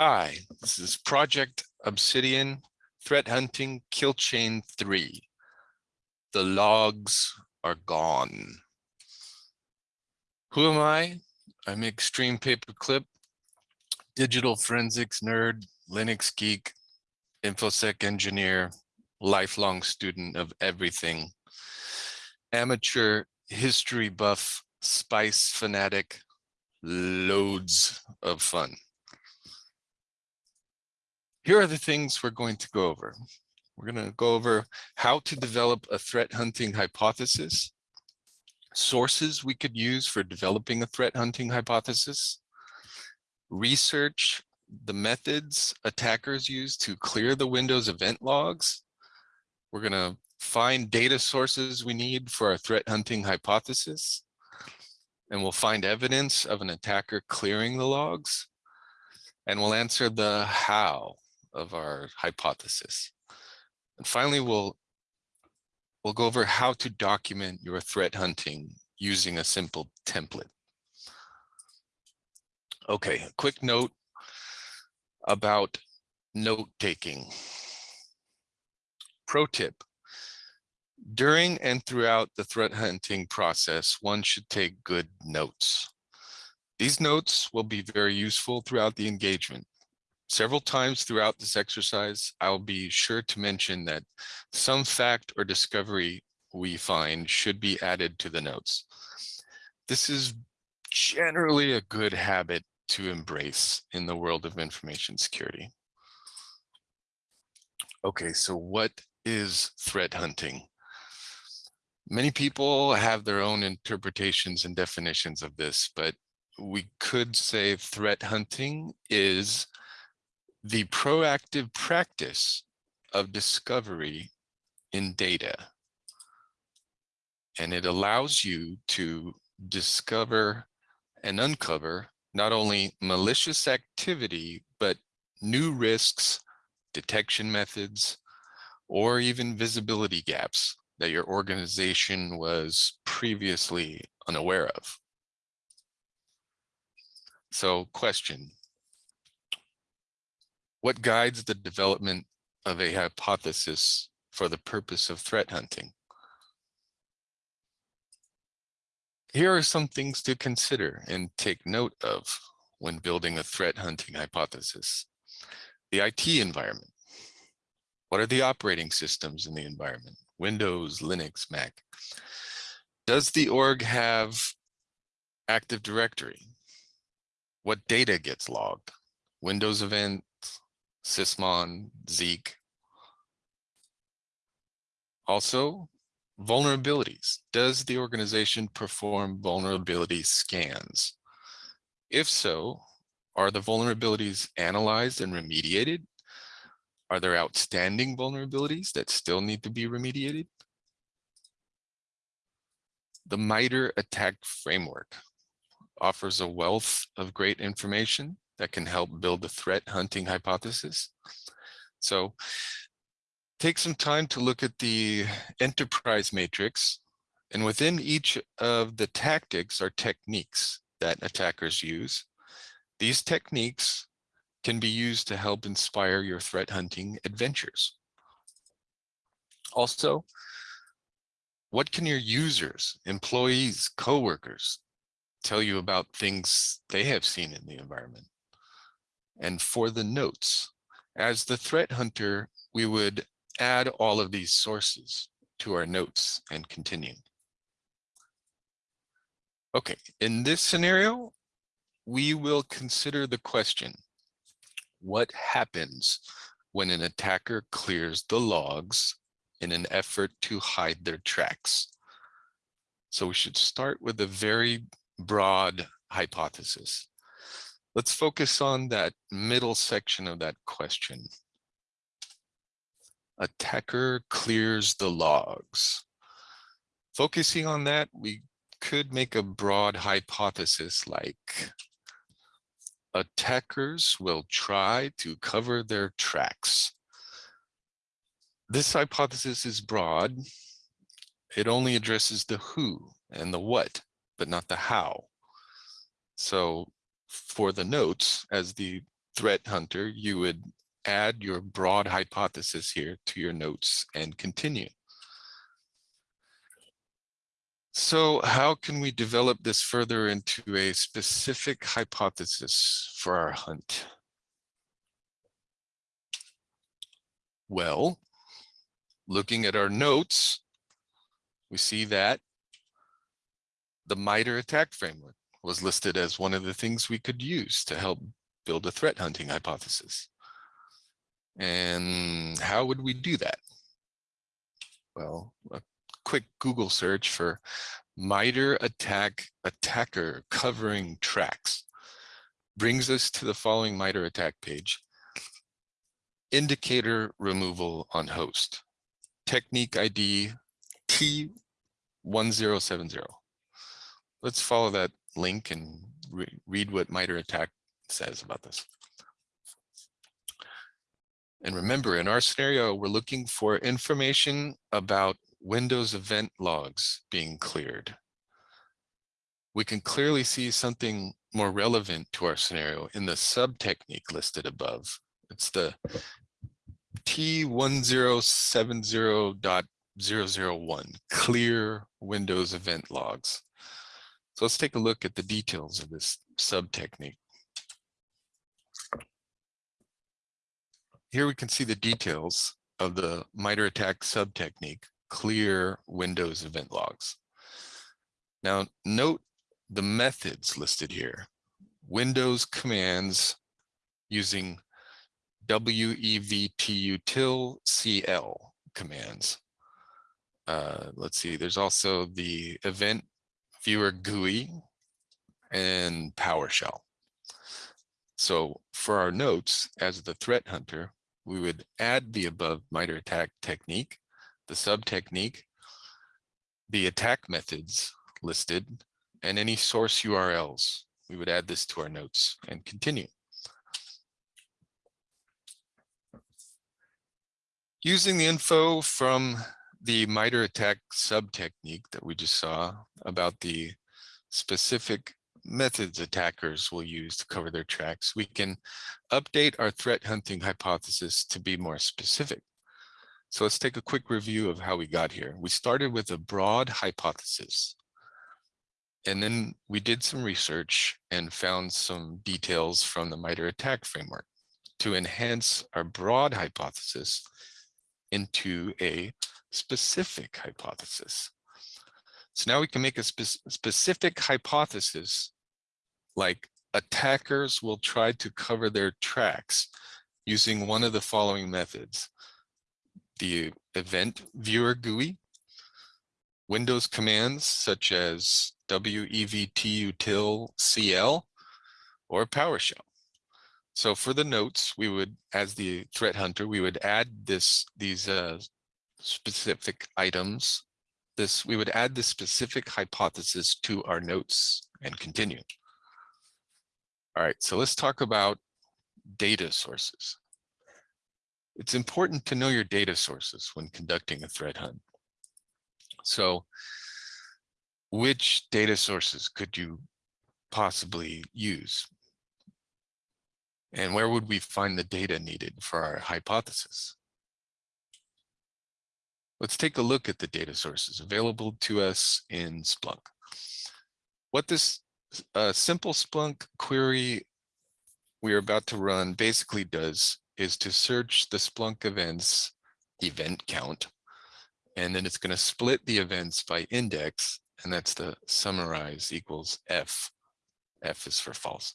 Hi, this is Project Obsidian Threat Hunting Kill Chain 3. The logs are gone. Who am I? I'm Extreme Paperclip, digital forensics nerd, Linux geek, InfoSec engineer, lifelong student of everything, amateur history buff, spice fanatic, loads of fun. Here are the things we're going to go over. We're going to go over how to develop a threat hunting hypothesis, sources we could use for developing a threat hunting hypothesis, research the methods attackers use to clear the Windows event logs. We're going to find data sources we need for our threat hunting hypothesis, and we'll find evidence of an attacker clearing the logs, and we'll answer the how of our hypothesis. And finally, we'll, we'll go over how to document your threat hunting using a simple template. Okay, a quick note about note taking. Pro tip, during and throughout the threat hunting process, one should take good notes. These notes will be very useful throughout the engagement. Several times throughout this exercise, I'll be sure to mention that some fact or discovery we find should be added to the notes. This is generally a good habit to embrace in the world of information security. Okay, so what is threat hunting? Many people have their own interpretations and definitions of this, but we could say threat hunting is the proactive practice of discovery in data. And it allows you to discover and uncover not only malicious activity, but new risks, detection methods, or even visibility gaps that your organization was previously unaware of. So question, what guides the development of a hypothesis for the purpose of threat hunting? Here are some things to consider and take note of when building a threat hunting hypothesis. The IT environment. What are the operating systems in the environment? Windows, Linux, Mac. Does the org have Active Directory? What data gets logged? Windows event, Sysmon, Zeek. Also, vulnerabilities. Does the organization perform vulnerability scans? If so, are the vulnerabilities analyzed and remediated? Are there outstanding vulnerabilities that still need to be remediated? The MITRE ATT&CK framework offers a wealth of great information that can help build the threat hunting hypothesis. So take some time to look at the enterprise matrix. And within each of the tactics are techniques that attackers use. These techniques can be used to help inspire your threat hunting adventures. Also, what can your users, employees, coworkers tell you about things they have seen in the environment? And for the notes, as the threat hunter, we would add all of these sources to our notes and continue. Okay, in this scenario, we will consider the question, what happens when an attacker clears the logs in an effort to hide their tracks? So we should start with a very broad hypothesis. Let's focus on that middle section of that question. Attacker clears the logs. Focusing on that, we could make a broad hypothesis like attackers will try to cover their tracks. This hypothesis is broad. It only addresses the who and the what, but not the how. So for the notes, as the threat hunter, you would add your broad hypothesis here to your notes and continue. So how can we develop this further into a specific hypothesis for our hunt? Well, looking at our notes, we see that the MITRE ATT&CK framework was listed as one of the things we could use to help build a threat hunting hypothesis. And how would we do that? Well, a quick Google search for MITRE attack attacker covering tracks brings us to the following MITRE ATT&CK page. Indicator removal on host. Technique ID T1070. Let's follow that link and re read what MITRE ATT&CK says about this. And remember, in our scenario, we're looking for information about Windows event logs being cleared. We can clearly see something more relevant to our scenario in the sub-technique listed above. It's the T1070.001, clear Windows event logs. So let's take a look at the details of this sub-technique. Here we can see the details of the MITRE ATT&CK sub-technique, clear Windows event logs. Now note the methods listed here. Windows commands using wevtutil CL commands. Uh, let's see, there's also the event viewer GUI and PowerShell. So for our notes as the threat hunter, we would add the above MITRE ATT&CK technique, the sub technique, the attack methods listed, and any source URLs. We would add this to our notes and continue. Using the info from the MITRE ATT&CK sub technique that we just saw about the specific methods attackers will use to cover their tracks, we can update our threat hunting hypothesis to be more specific. So let's take a quick review of how we got here. We started with a broad hypothesis. And then we did some research and found some details from the MITRE ATT&CK framework to enhance our broad hypothesis into a specific hypothesis. So now we can make a spe specific hypothesis like attackers will try to cover their tracks using one of the following methods. The event viewer GUI, Windows commands such as wevtutil cl or PowerShell. So for the notes, we would, as the threat hunter, we would add this these uh, specific items. This we would add the specific hypothesis to our notes and continue. All right, so let's talk about data sources. It's important to know your data sources when conducting a threat hunt. So which data sources could you possibly use? And where would we find the data needed for our hypothesis? Let's take a look at the data sources available to us in Splunk. What this a simple Splunk query we are about to run basically does is to search the Splunk events event count, and then it's going to split the events by index, and that's the summarize equals F. F is for false.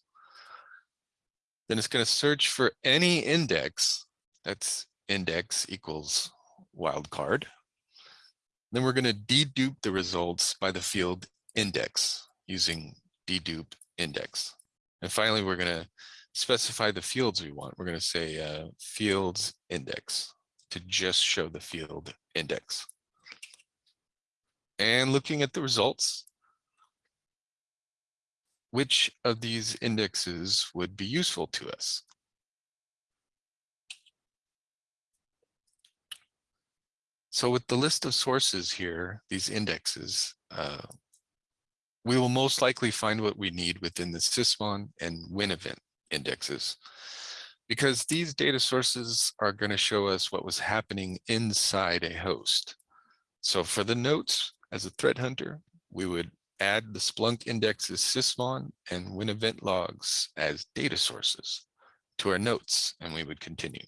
Then it's going to search for any index, that's index equals wildcard. Then we're going to dedupe the results by the field index using dedupe index. And finally, we're going to specify the fields we want. We're going to say uh, fields index to just show the field index. And looking at the results, which of these indexes would be useful to us? So with the list of sources here, these indexes, uh, we will most likely find what we need within the sysmon and WinEvent indexes. because these data sources are going to show us what was happening inside a host. So for the notes as a threat hunter, we would add the Splunk indexes sysmon and WinEvent logs as data sources to our notes, and we would continue.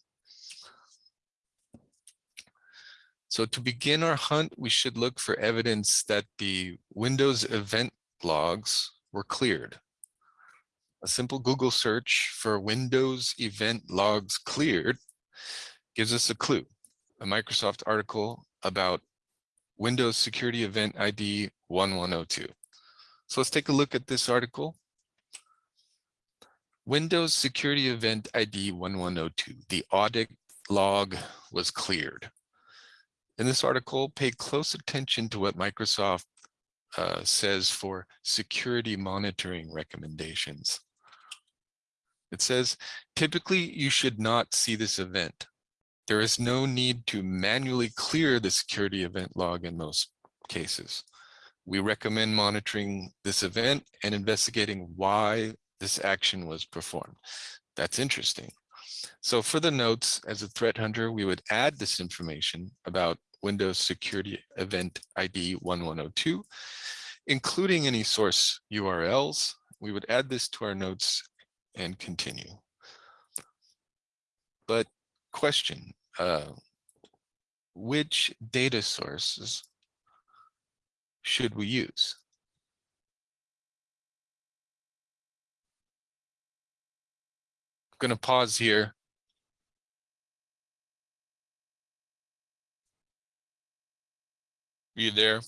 So to begin our hunt, we should look for evidence that the Windows event logs were cleared. A simple Google search for Windows event logs cleared gives us a clue, a Microsoft article about Windows Security Event ID 1102. So let's take a look at this article. Windows Security Event ID 1102, the audit log was cleared. In this article, pay close attention to what Microsoft uh, says for security monitoring recommendations. It says, typically you should not see this event. There is no need to manually clear the security event log in most cases. We recommend monitoring this event and investigating why this action was performed. That's interesting. So for the notes, as a threat hunter, we would add this information about Windows Security Event ID 1102, including any source URLs. We would add this to our notes and continue. But question, uh, which data sources should we use? Going to pause here. Are you there?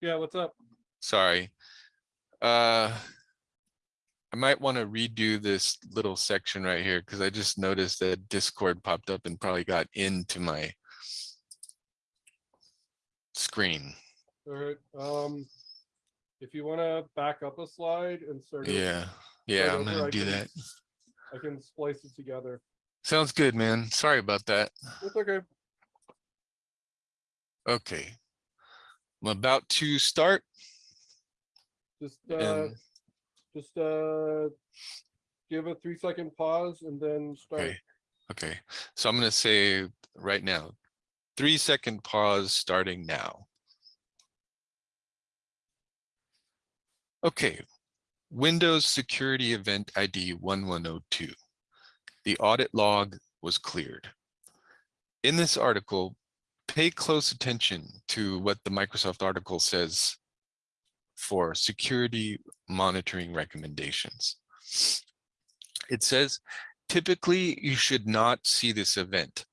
Yeah, what's up? Sorry. Uh, I might want to redo this little section right here because I just noticed that Discord popped up and probably got into my screen. All right, um, if you wanna back up a slide and start. it, Yeah, yeah, I'm gonna do can- that. I can splice it together. Sounds good, man. Sorry about that. It's okay. Okay. I'm about to start Just, uh, and, just, uh, give a three second pause and then start. okay, okay. So I'm gonna say right now, three second pause starting now. Okay, Windows Security Event ID 1102. The audit log was cleared. In this article, pay close attention to what the Microsoft article says for security monitoring recommendations. It says, typically you should not see this event.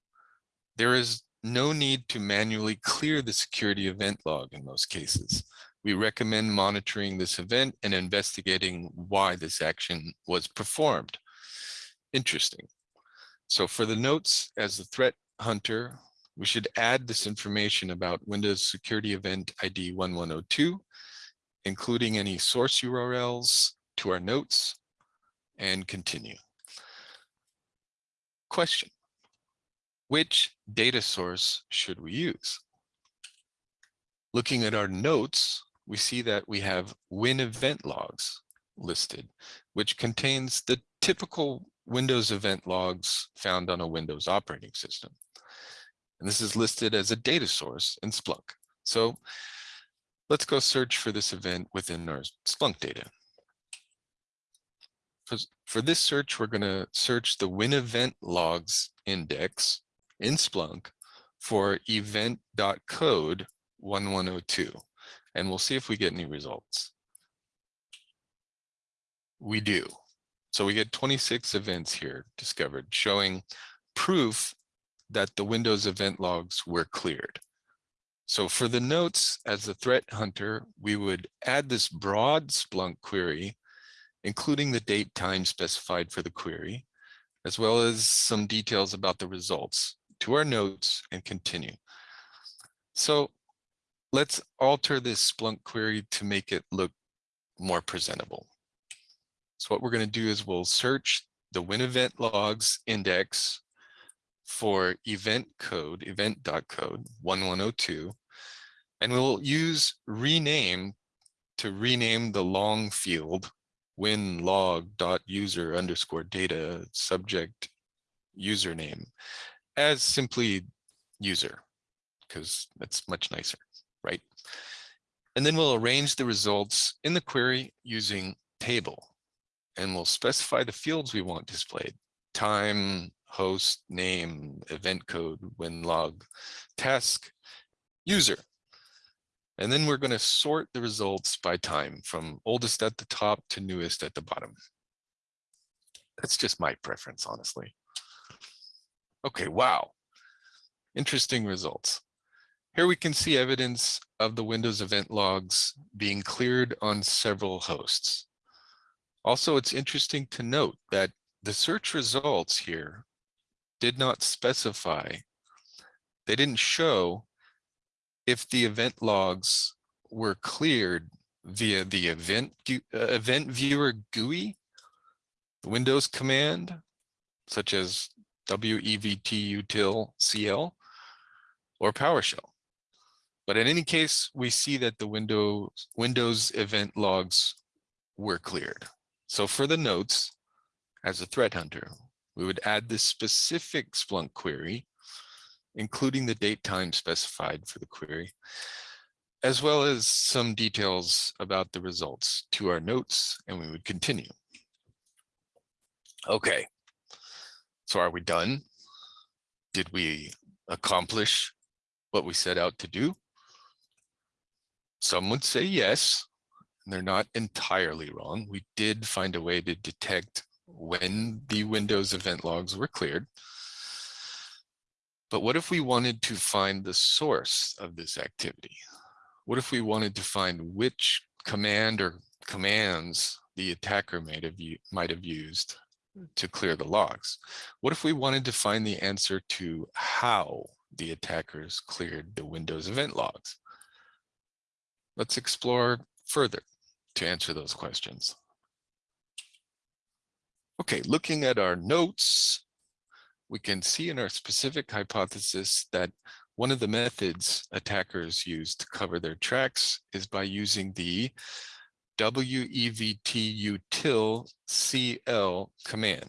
There is no need to manually clear the security event log in most cases. We recommend monitoring this event and investigating why this action was performed. Interesting. So for the notes as the threat hunter, we should add this information about Windows Security Event ID 1102, including any source URLs to our notes and continue. Question, which data source should we use? Looking at our notes, we see that we have Win event logs listed, which contains the typical Windows event logs found on a Windows operating system. And this is listed as a data source in Splunk. So let's go search for this event within our Splunk data. For, for this search, we're going to search the Win event logs index in Splunk for event.code 1102 and we'll see if we get any results. We do. So we get 26 events here discovered showing proof that the Windows event logs were cleared. So for the notes as a threat hunter, we would add this broad Splunk query, including the date time specified for the query, as well as some details about the results to our notes and continue. So let's alter this Splunk query to make it look more presentable. So what we're going to do is we'll search the win event logs index for event code, event.code 1102, and we'll use rename to rename the long field win log dot user underscore data subject username as simply user, because that's much nicer, right? And then we'll arrange the results in the query using table. And we'll specify the fields we want displayed. Time, host, name, event code, win log, task, user. And then we're going to sort the results by time from oldest at the top to newest at the bottom. That's just my preference, honestly. Okay, wow. Interesting results. Here we can see evidence of the Windows event logs being cleared on several hosts. Also, it's interesting to note that the search results here did not specify, they didn't show if the event logs were cleared via the event, uh, event viewer GUI, the Windows command, such as WEVT util CL, or PowerShell. But in any case, we see that the Windows, Windows event logs were cleared. So for the notes, as a threat hunter, we would add this specific Splunk query, including the date time specified for the query, as well as some details about the results to our notes, and we would continue. Okay, so are we done? Did we accomplish what we set out to do? Some would say yes, and they're not entirely wrong. We did find a way to detect when the Windows event logs were cleared. But what if we wanted to find the source of this activity? What if we wanted to find which command or commands the attacker might have, might have used to clear the logs? What if we wanted to find the answer to how the attackers cleared the Windows event logs? Let's explore further to answer those questions. Okay, looking at our notes, we can see in our specific hypothesis that one of the methods attackers use to cover their tracks is by using the WEVT util CL command.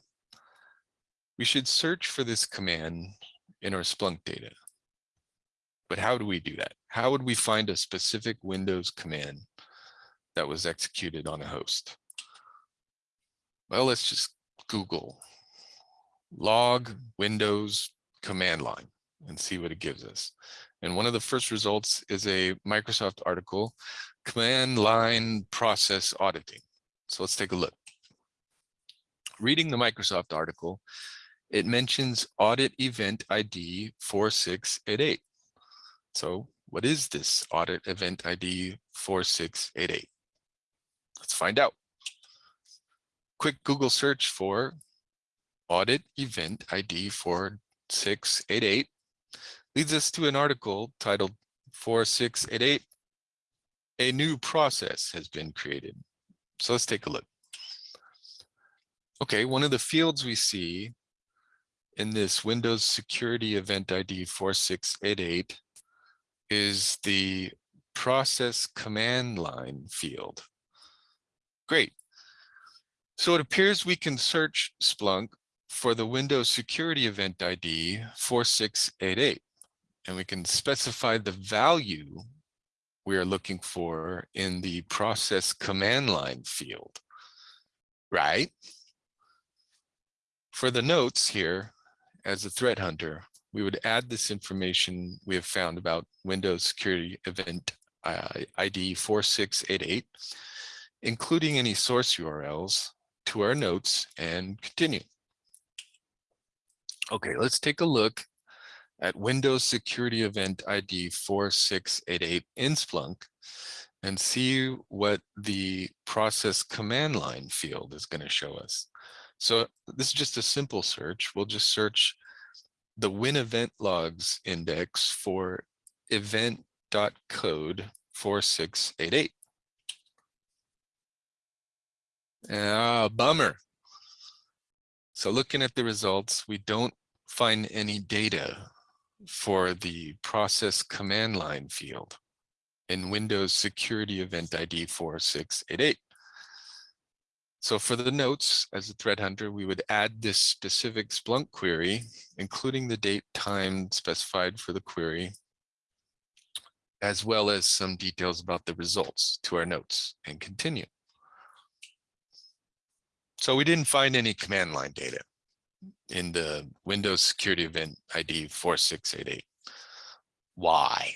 We should search for this command in our Splunk data. But how do we do that? How would we find a specific Windows command that was executed on a host? Well, let's just Google log Windows command line and see what it gives us. And one of the first results is a Microsoft article, command line process auditing. So let's take a look. Reading the Microsoft article, it mentions audit event ID 4688. So what is this audit event ID 4688? Let's find out. Quick Google search for audit event ID 4688 leads us to an article titled 4688, a new process has been created. So let's take a look. Okay, one of the fields we see in this Windows Security Event ID 4688 is the process command line field. Great. So it appears we can search Splunk for the Windows Security Event ID 4688, and we can specify the value we are looking for in the process command line field, right? For the notes here, as a threat hunter, we would add this information we have found about Windows Security Event uh, ID 4688, including any source URLs to our notes and continue. Okay, let's take a look at Windows Security Event ID 4688 in Splunk and see what the process command line field is going to show us. So this is just a simple search. We'll just search the win event logs index for event.code 4688. Ah, bummer. So looking at the results, we don't find any data for the process command line field in Windows Security Event ID 4688. So for the notes as a threat hunter, we would add this specific Splunk query, including the date time specified for the query, as well as some details about the results to our notes and continue. So we didn't find any command line data in the Windows security event ID 4688. Why?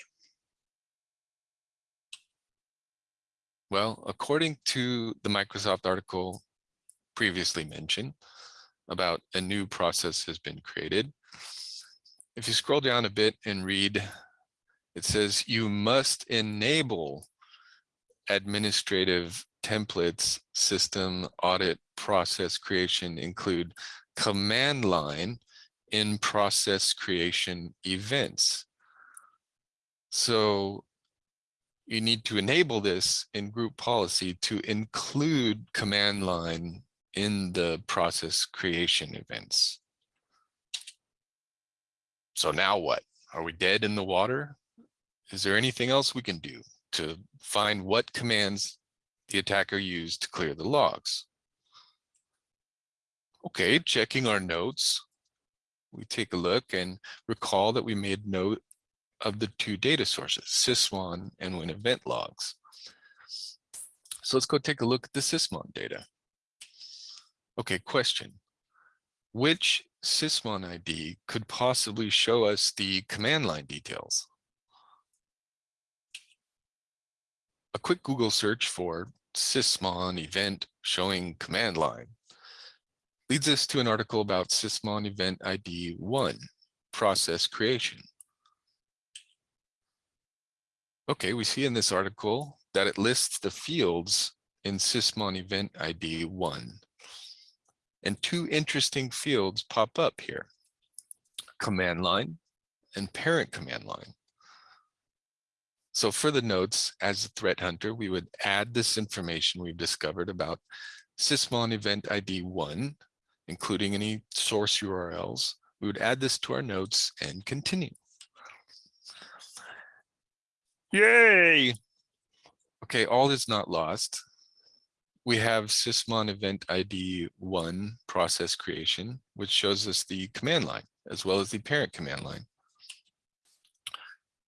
Well, according to the Microsoft article previously mentioned about a new process has been created. If you scroll down a bit and read, it says you must enable administrative templates system audit process creation include command line in process creation events. So you need to enable this in group policy to include command line in the process creation events. So now what? Are we dead in the water? Is there anything else we can do to find what commands the attacker used to clear the logs? Okay, checking our notes, we take a look and recall that we made note of the two data sources, sysmon and win event logs. So let's go take a look at the sysmon data. Okay, question. Which sysmon ID could possibly show us the command line details? A quick Google search for sysmon event showing command line leads us to an article about sysmon event ID 1, process creation. Okay, we see in this article that it lists the fields in sysmon event ID 1. And two interesting fields pop up here, command line and parent command line. So for the notes, as a threat hunter, we would add this information we've discovered about sysmon event ID 1 including any source URLs. We would add this to our notes and continue. Yay! Okay, all is not lost. We have sysmon event ID 1 process creation, which shows us the command line as well as the parent command line.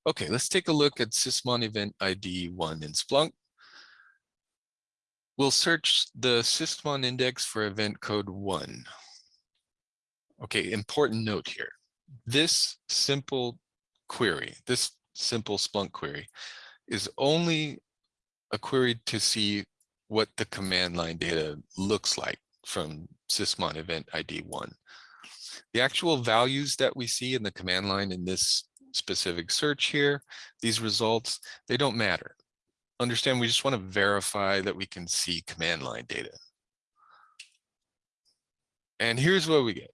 Okay, let's take a look at sysmon event ID 1 in Splunk. We'll search the sysmon index for event code one. Okay, important note here. This simple query, this simple Splunk query is only a query to see what the command line data looks like from sysmon event ID one. The actual values that we see in the command line in this specific search here, these results, they don't matter understand we just want to verify that we can see command line data. And here's what we get.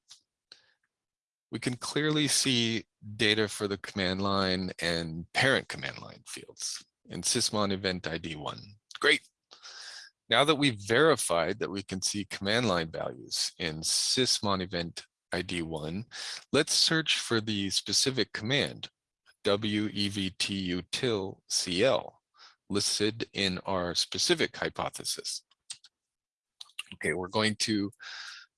We can clearly see data for the command line and parent command line fields in sysmon event ID one. Great. Now that we've verified that we can see command line values in sysmon event ID one, let's search for the specific command wevtutil cl listed in our specific hypothesis. Okay, we're going to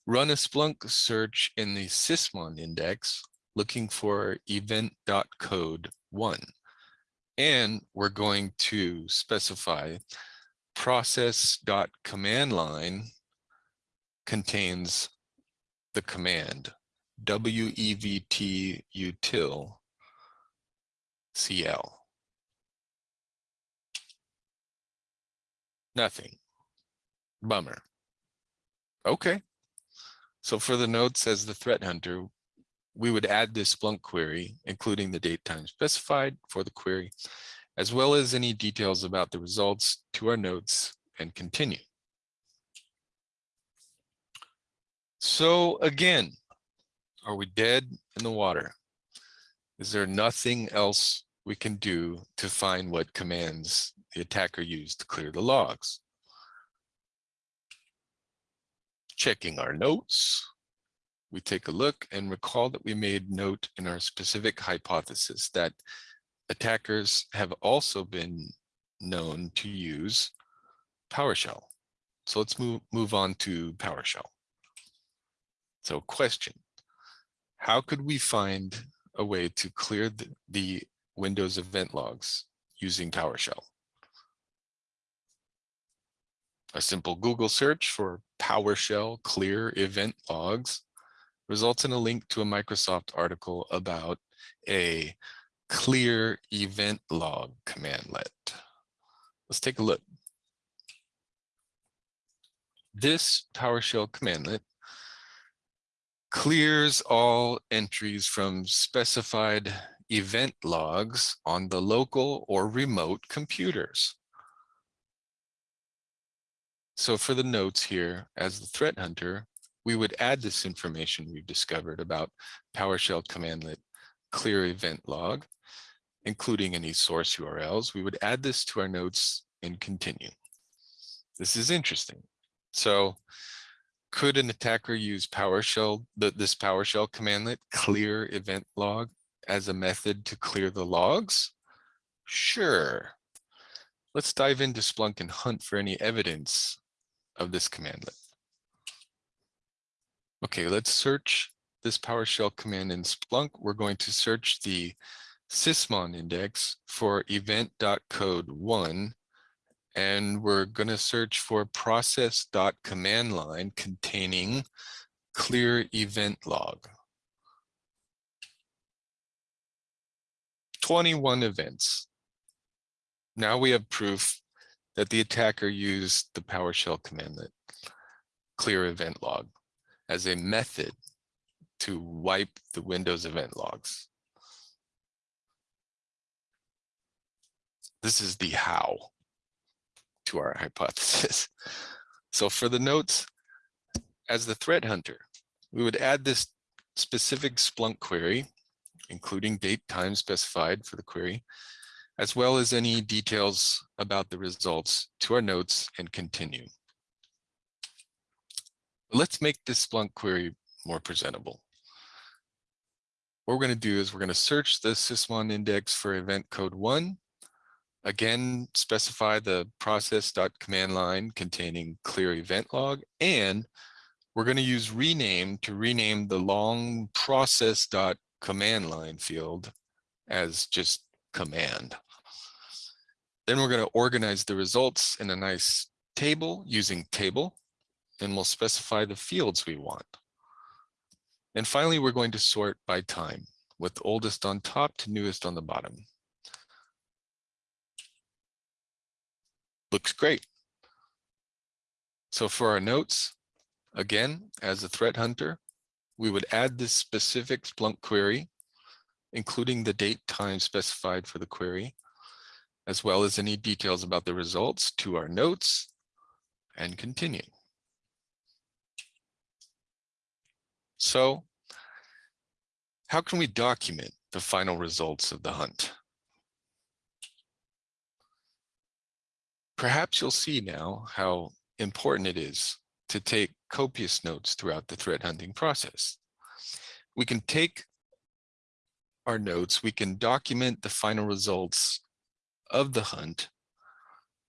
run a Splunk search in the sysmon index looking for event.code one. And we're going to specify process.command line contains the command wevt util cl. Nothing. Bummer. Okay. So for the notes as the threat hunter, we would add this Splunk query, including the date time specified for the query, as well as any details about the results to our notes and continue. So again, are we dead in the water? Is there nothing else we can do to find what commands the attacker used to clear the logs. Checking our notes, we take a look and recall that we made note in our specific hypothesis that attackers have also been known to use PowerShell. So let's move, move on to PowerShell. So question, how could we find a way to clear the, the Windows event logs using PowerShell? A simple Google search for PowerShell clear event logs results in a link to a Microsoft article about a clear event log commandlet. Let's take a look. This PowerShell commandlet clears all entries from specified event logs on the local or remote computers. So for the notes here, as the threat hunter, we would add this information we've discovered about PowerShell commandlet clear event log, including any source URLs. We would add this to our notes and continue. This is interesting. So could an attacker use PowerShell, this PowerShell commandlet clear event log as a method to clear the logs? Sure. Let's dive into Splunk and hunt for any evidence of this commandlet. Okay, let's search this PowerShell command in Splunk. We're going to search the sysmon index for event.code1 and we're going to search for process.command line containing clear event log. 21 events. Now we have proof that the attacker used the PowerShell commandlet clear event log as a method to wipe the Windows event logs. This is the how to our hypothesis. So for the notes, as the threat hunter, we would add this specific Splunk query, including date time specified for the query, as well as any details about the results to our notes and continue. Let's make this Splunk query more presentable. What we're going to do is we're going to search the sysmon index for event code one Again, specify the process.command line containing clear event log, and we're going to use rename to rename the long process.command line field as just command. Then we're going to organize the results in a nice table using table, and we'll specify the fields we want. And finally, we're going to sort by time with oldest on top to newest on the bottom. looks great. So for our notes, again, as a threat hunter, we would add this specific Splunk query, including the date time specified for the query, as well as any details about the results to our notes and continue. So how can we document the final results of the hunt? Perhaps you'll see now how important it is to take copious notes throughout the threat hunting process. We can take our notes, we can document the final results of the hunt,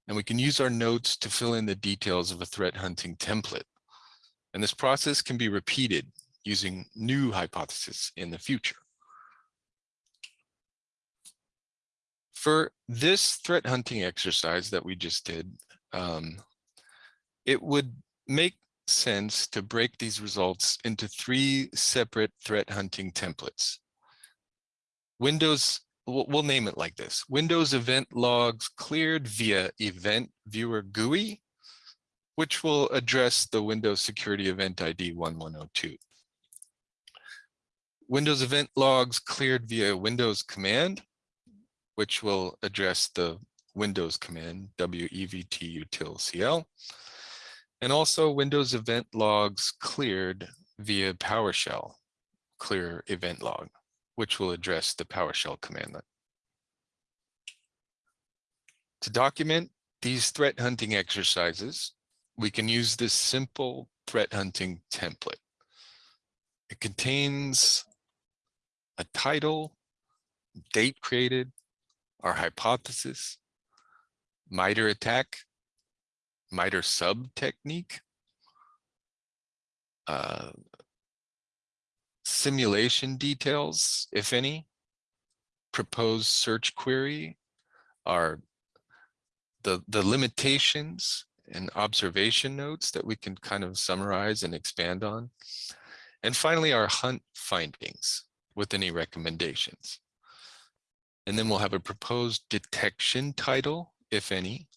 and we can use our notes to fill in the details of a threat hunting template. And this process can be repeated using new hypotheses in the future. For this threat hunting exercise that we just did, um, it would make sense to break these results into three separate threat hunting templates. Windows, we'll, name it like this, Windows event logs cleared via event viewer GUI, which will address the Windows security event ID 1102. Windows event logs cleared via Windows command, which will address the Windows command wevt util and also Windows event logs cleared via PowerShell clear event log, which will address the PowerShell commandlet. To document these threat hunting exercises, we can use this simple threat hunting template. It contains a title, date created, our hypothesis, MITRE attack, MITRE sub technique. Uh, simulation details, if any. Proposed search query are the, the limitations and observation notes that we can kind of summarize and expand on. And finally, our hunt findings with any recommendations. And then we'll have a proposed detection title, if any,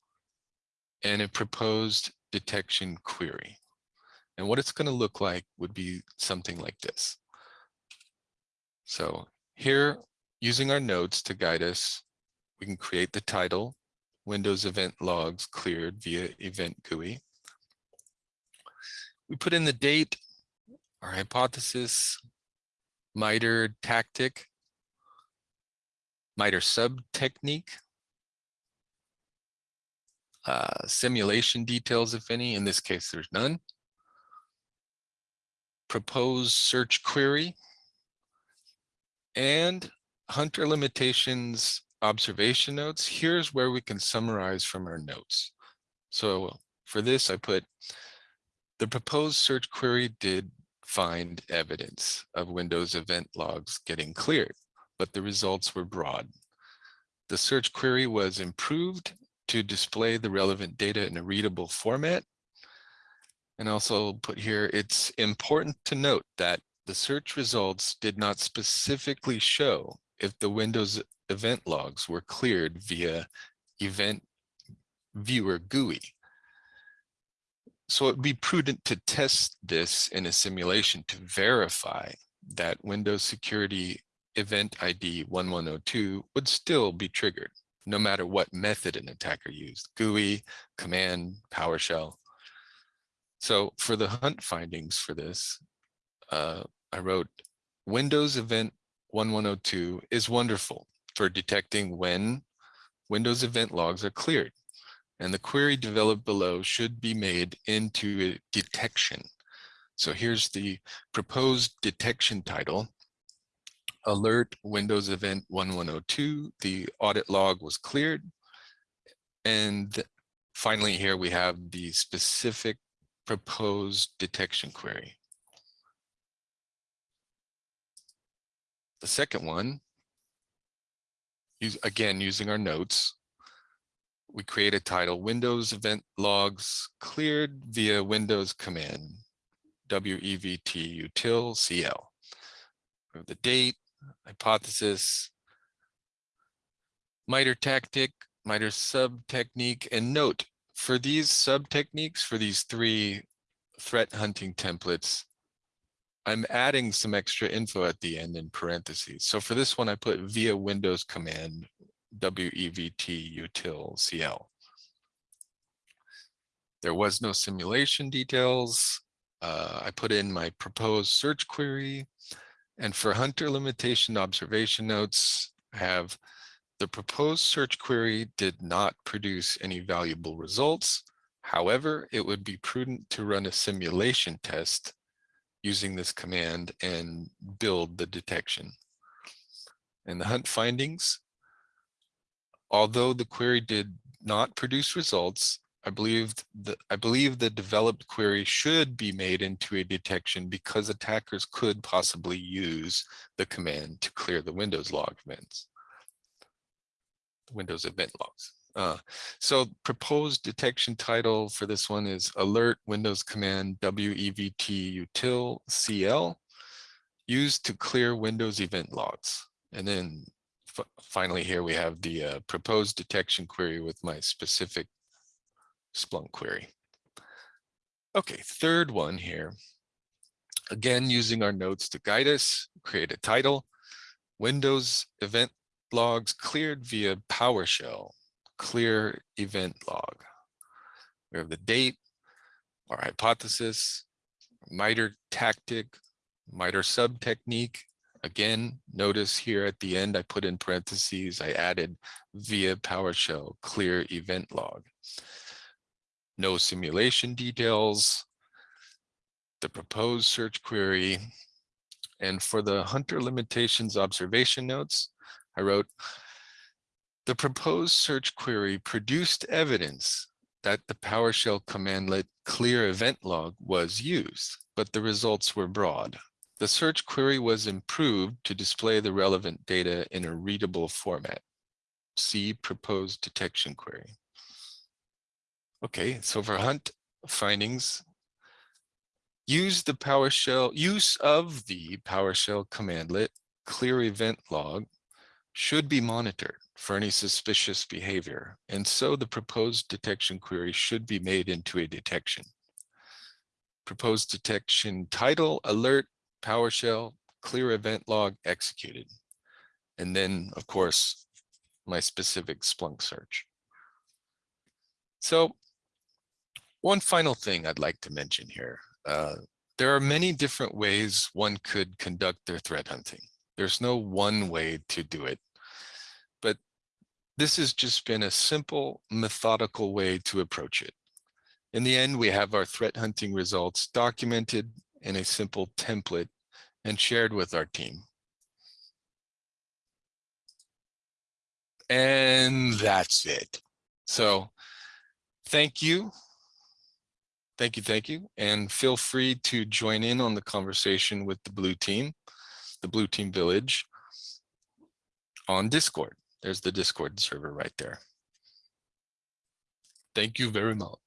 and a proposed detection query. And what it's going to look like would be something like this. So here, using our notes to guide us, we can create the title, Windows event logs cleared via event GUI. We put in the date, our hypothesis, MITRE tactic, MITRE sub technique, uh, simulation details, if any. In this case, there's none. Proposed search query and hunter limitations observation notes. Here's where we can summarize from our notes. So for this, I put the proposed search query did find evidence of Windows event logs getting cleared, but the results were broad. The search query was improved to display the relevant data in a readable format. And also put here, it's important to note that the search results did not specifically show if the Windows event logs were cleared via event viewer GUI. So it would be prudent to test this in a simulation to verify that Windows Security Event ID 1102 would still be triggered, no matter what method an attacker used, GUI, command, PowerShell. So for the hunt findings for this, uh, I wrote Windows Event 1102 is wonderful for detecting when Windows event logs are cleared. And the query developed below should be made into a detection. So here's the proposed detection title. Alert Windows Event 1102, the audit log was cleared. And finally here we have the specific proposed detection query. The second one, again, using our notes, we create a title, Windows event logs cleared via Windows command, WEVT util CL. The date, hypothesis, MITRE tactic, MITRE sub technique, and note for these sub techniques, for these three threat hunting templates, I'm adding some extra info at the end in parentheses. So for this one, I put via Windows command, WEVT util CL. There was no simulation details. Uh, I put in my proposed search query. And for hunter limitation observation notes, I have the proposed search query did not produce any valuable results. However, it would be prudent to run a simulation test using this command and build the detection. And the hunt findings, although the query did not produce results, I believe the I believe the developed query should be made into a detection because attackers could possibly use the command to clear the Windows log events. Windows event logs. Uh, so proposed detection title for this one is alert Windows command WEVT util CL used to clear Windows event logs. And then finally here we have the uh, proposed detection query with my specific Splunk query. Okay, third one here. Again, using our notes to guide us, create a title, Windows event logs cleared via PowerShell, clear event log. We have the date, our hypothesis, MITRE tactic, MITRE sub technique, Again, notice here at the end, I put in parentheses, I added via PowerShell clear event log. No simulation details, the proposed search query, and for the hunter limitations observation notes, I wrote, the proposed search query produced evidence that the PowerShell commandlet clear event log was used, but the results were broad. The search query was improved to display the relevant data in a readable format. See proposed detection query. Okay, so for hunt findings, use the PowerShell, use of the PowerShell commandlet clear event log should be monitored for any suspicious behavior. And so the proposed detection query should be made into a detection. Proposed detection title, alert, PowerShell, clear event log executed. And then, of course, my specific Splunk search. So one final thing I'd like to mention here. Uh, there are many different ways one could conduct their threat hunting. There's no one way to do it. This has just been a simple, methodical way to approach it. In the end, we have our threat hunting results documented in a simple template and shared with our team. And that's it. So thank you. Thank you, thank you. And feel free to join in on the conversation with the blue team, the blue team village on Discord. There's the Discord server right there. Thank you very much.